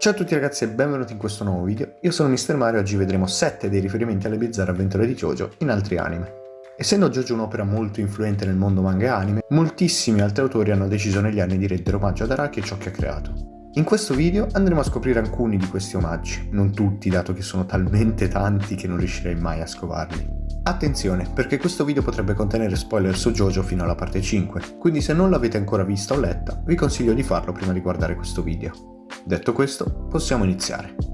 Ciao a tutti ragazzi e benvenuti in questo nuovo video, io sono Mr. Mario e oggi vedremo 7 dei riferimenti alle bizzarre avventure di JoJo in altri anime. Essendo JoJo un'opera molto influente nel mondo manga e anime, moltissimi altri autori hanno deciso negli anni di rendere omaggio ad Araki e ciò che ha creato. In questo video andremo a scoprire alcuni di questi omaggi, non tutti dato che sono talmente tanti che non riuscirei mai a scovarli. Attenzione, perché questo video potrebbe contenere spoiler su JoJo fino alla parte 5, quindi se non l'avete ancora vista o letta, vi consiglio di farlo prima di guardare questo video. Detto questo, possiamo iniziare.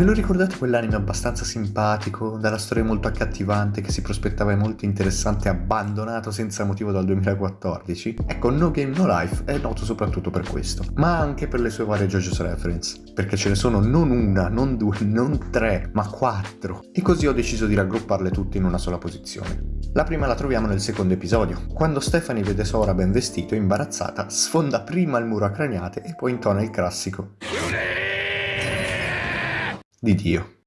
Ve lo ricordate quell'anime abbastanza simpatico, dalla storia molto accattivante che si prospettava molto interessante abbandonato senza motivo dal 2014? Ecco, No Game No Life è noto soprattutto per questo, ma anche per le sue varie JoJo's reference, perché ce ne sono non una, non due, non tre, ma quattro, e così ho deciso di raggrupparle tutte in una sola posizione. La prima la troviamo nel secondo episodio, quando Stephanie vede Sora ben vestito e imbarazzata, sfonda prima il muro a craniate e poi intona il classico di Dio.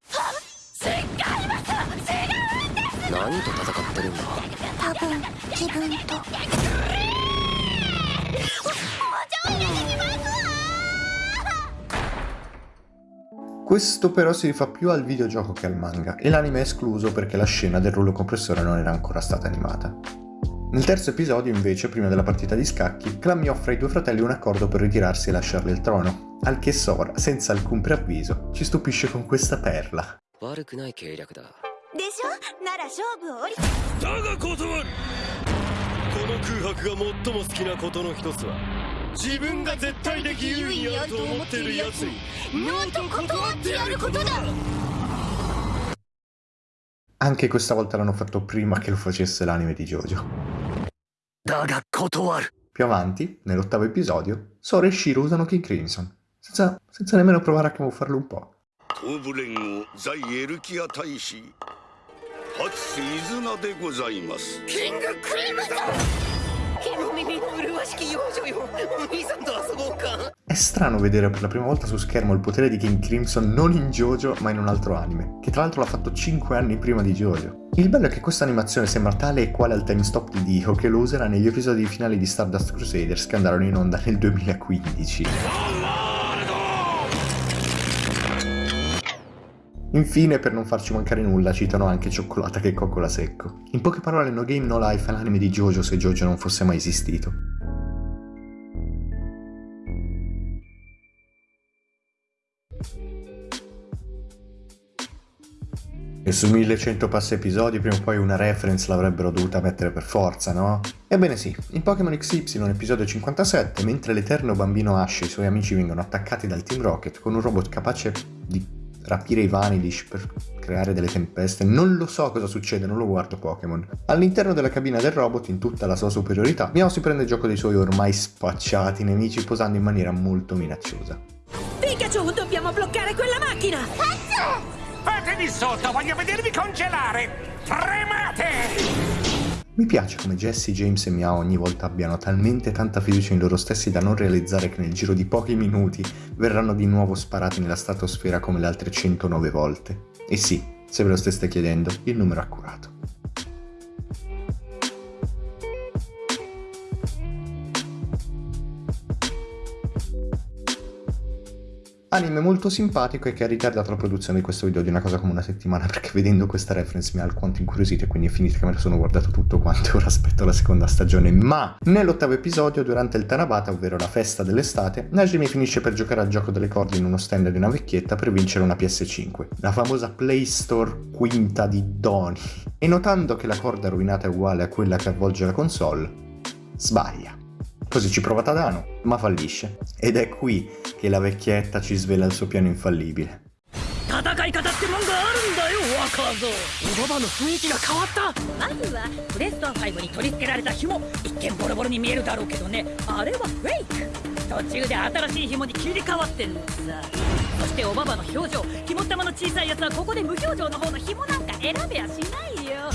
Questo però si rifà più al videogioco che al manga, e l'anime è escluso perché la scena del rullo compressore non era ancora stata animata. Nel terzo episodio, invece, prima della partita di scacchi, Clammy offre ai due fratelli un accordo per ritirarsi e lasciarle il trono, al che Sora, senza alcun preavviso, ci stupisce con questa perla. でしょなら勝負を降りだが断るこの空白が最も好きなことの一つは自分が絶対的優位にあると思っている奴にノーと断ってやることだ Anche questa volta l'hanno fatto prima che lo facesse l'anime di Jojo. Più avanti, nell'ottavo episodio, Sora e Shiro usano King Crimson, senza, senza nemmeno provare a camuffarlo un po'. キングクリムゾン è strano vedere per la prima volta su schermo il potere di King Crimson non in JoJo ma in un altro anime, che tra l'altro l'ha fatto 5 anni prima di JoJo. Il bello è che questa animazione sembra tale e quale al time stop di Dio che lo userà negli episodi finali di Stardust Crusaders che andarono in onda nel 2015. Infine, per non farci mancare nulla, citano anche Cioccolata che coccola secco. In poche parole, No Game No Life è l'anime di Jojo se Jojo non fosse mai esistito. E su 1100 passi episodi prima o poi una reference l'avrebbero dovuta mettere per forza, no? Ebbene sì, in Pokémon XY episodio 57, mentre l'eterno bambino Ash e i suoi amici vengono attaccati dal Team Rocket con un robot capace di rapire i Vanidish per creare delle tempeste, non lo so cosa succede, non lo guardo Pokémon. All'interno della cabina del robot, in tutta la sua superiorità, Miao si prende gioco dei suoi ormai spacciati nemici posando in maniera molto minacciosa. Pikachu, dobbiamo bloccare quella macchina! Fate di sotto, voglio vedervi congelare! Tremate! Mi piace come Jesse, James e Miao ogni volta abbiano talmente tanta fiducia in loro stessi da non realizzare che nel giro di pochi minuti verranno di nuovo sparati nella stratosfera come le altre 109 volte. E sì, se ve lo steste chiedendo, il numero è accurato. Anime molto simpatico e che ha ritardato la produzione di questo video di una cosa come una settimana perché vedendo questa reference mi ha alquanto incuriosito e quindi è finito che me lo sono guardato tutto quanto e ora aspetto la seconda stagione. Ma nell'ottavo episodio, durante il Tanabata, ovvero la festa dell'estate, Najimi finisce per giocare al gioco delle corde in uno stand di una vecchietta per vincere una PS5, la famosa Play Store quinta di Doni. E notando che la corda rovinata è uguale a quella che avvolge la console, sbaglia. Così ci prova Tadano, ma fallisce. Ed è qui che la vecchietta ci svela il suo piano infallibile. 戦い方ってもんがあるんだよ若造おばばの雰囲気が変わった!まずはプレストア5に取り付けられた紐一見ボロボロに見えるだろうけどね。あれはフェイク!途中で新しい紐に切り替わってんのさ。そしておばばの表情肝玉の小さいやつはここで無表情の方の紐なんか選べやしないよ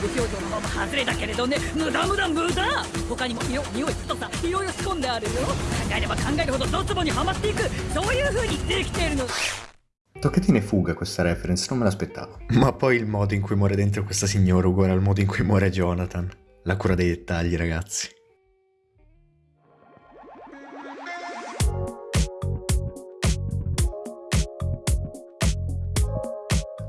無表情のまま外れだけれどね無駄無駄無駄他にも色匂い太さいろいろ仕込んであるよ考えれば考えるほどドツボにはまっていくそういう風にできているの Toccatine fuga questa reference, non me l'aspettavo. Ma poi il modo in cui muore dentro questa signora uguale al modo in cui muore Jonathan. La cura dei dettagli, ragazzi.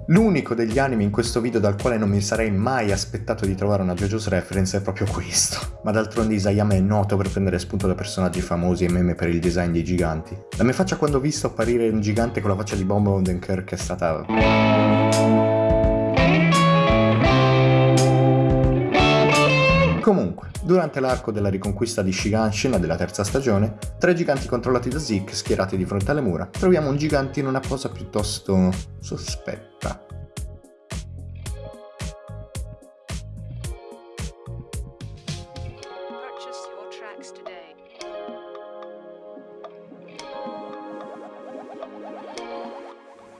L'unico degli anime in questo video dal quale non mi sarei mai aspettato di trovare una JoJo's reference è proprio questo. Ma d'altronde Isayama è noto per prendere spunto da personaggi famosi e meme per il design dei giganti. La mia faccia quando ho visto apparire un gigante con la faccia di Bomb Odenkirk è stata... Comunque, durante l'arco della riconquista di Shiganshin della terza stagione, tre giganti controllati da Zeke schierati di fronte alle mura, troviamo un gigante in una posa piuttosto sospetta.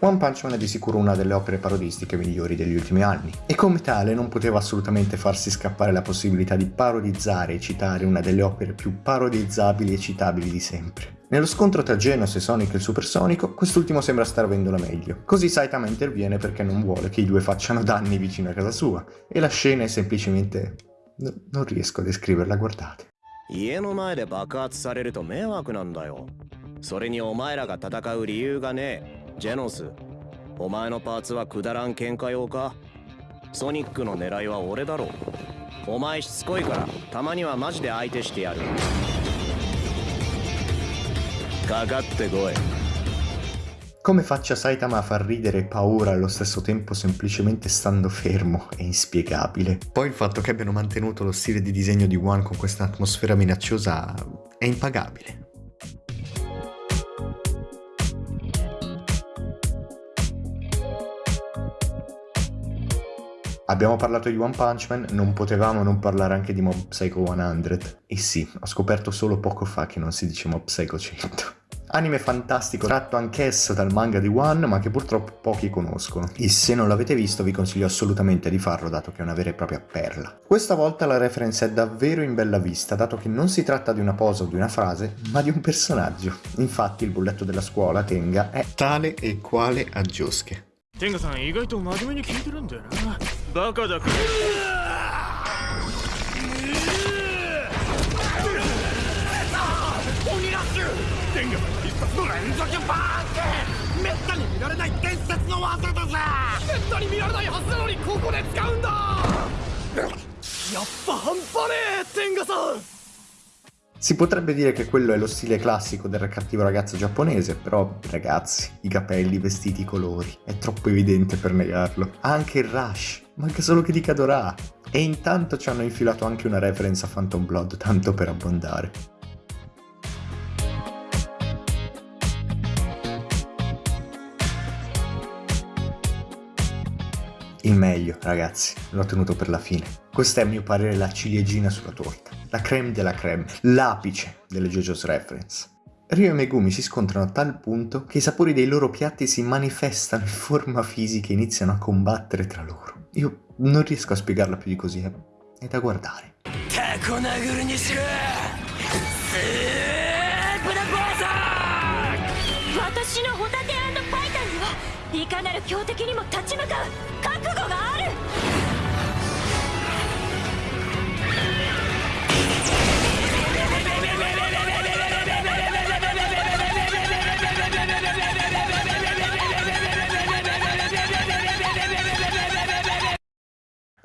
One Punch Man è di sicuro una delle opere parodistiche migliori degli ultimi anni, e come tale non poteva assolutamente farsi scappare la possibilità di parodizzare e citare una delle opere più parodizzabili e citabili di sempre. Nello scontro tra Genos e Sonic il supersonico, quest'ultimo sembra star avendo la meglio. Così Saitama interviene perché non vuole che i due facciano danni vicino a casa sua, e la scena è semplicemente... No, non riesco a descriverla, guardate. 家の前で爆発されると迷惑なんだよ。それにお前らが戦う理由がねえ。 ジェノスお前のパーツはくだらん喧嘩用かソニックの狙いは俺だろお前しつこいからたまにはマジで相手してやるかかってこい Come faccia Saitama a far ridere e paura allo stesso tempo semplicemente stando fermo è inspiegabile. Poi il fatto che abbiano mantenuto lo stile di disegno di One con questa atmosfera minacciosa è impagabile. Abbiamo parlato di One Punch Man, non potevamo non parlare anche di Mob Psycho 100. E sì, ho scoperto solo poco fa che non si dice Mob Psycho 100. Anime fantastico, tratto anch'esso dal manga di One, ma che purtroppo pochi conoscono. E se non l'avete visto vi consiglio assolutamente di farlo, dato che è una vera e propria perla. Questa volta la reference è davvero in bella vista, dato che non si tratta di una posa o di una frase, ma di un personaggio. Infatti il bulletto della scuola, Tenga, è tale e quale a Josuke. Tenga-san 意外と真面目に聞いてるんだよな バカだか鬼ラッシュ天下必殺の連続バーンってめったに見ら。れない伝説の技だぜめったに見ら。れないはずなのにここで使うんだやっぱ半端ねえ天下さん Si potrebbe dire che quello è lo stile classico del cattivo ragazzo giapponese, però ragazzi, i capelli, i vestiti, i colori, è troppo evidente per negarlo. Anche il Rush, manca solo che dica Dora. E intanto ci hanno infilato anche una reference a Phantom Blood, tanto per abbondare. Il meglio, ragazzi, l'ho tenuto per la fine. Questa è a mio parere la ciliegina sulla torta, la creme della creme, l'apice delle JoJo's Reference. Ryo e Megumi si scontrano a tal punto che i sapori dei loro piatti si manifestano in forma fisica e iniziano a combattere tra loro. Io non riesco a spiegarla più di così, è, è da guardare. いかなる強敵にも立ち向かう覚悟がある！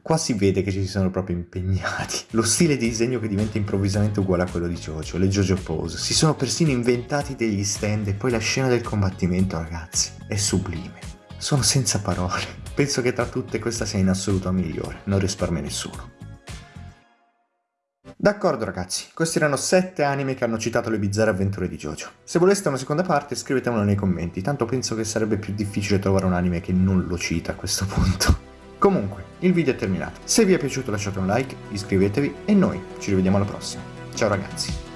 Qua si vede che ci sono proprio impegnati. Lo stile di disegno che diventa improvvisamente uguale a quello di Jojo, le Jojo Pose. Si sono persino inventati degli stand e poi la scena del combattimento, ragazzi, è sublime. Sono senza parole. Penso che tra tutte questa sia in assoluto migliore, non risparmia nessuno. D'accordo ragazzi, questi erano 7 anime che hanno citato le bizzarre avventure di Jojo. Se voleste una seconda parte scrivetemelo nei commenti, tanto penso che sarebbe più difficile trovare un anime che non lo cita a questo punto. Comunque, il video è terminato. Se vi è piaciuto lasciate un like, iscrivetevi e noi ci rivediamo alla prossima. Ciao ragazzi!